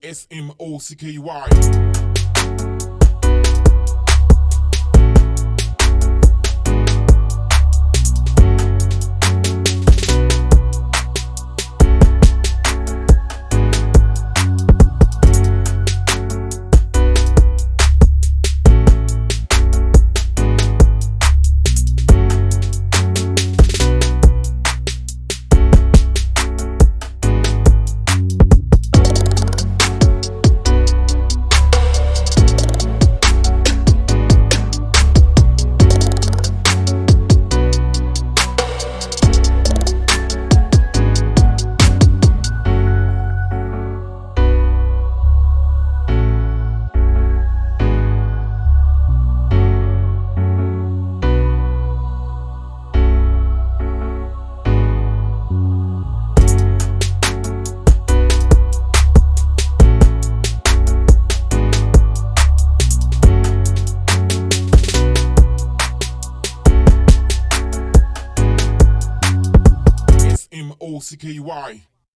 S M O C K Y. S M O C K Y.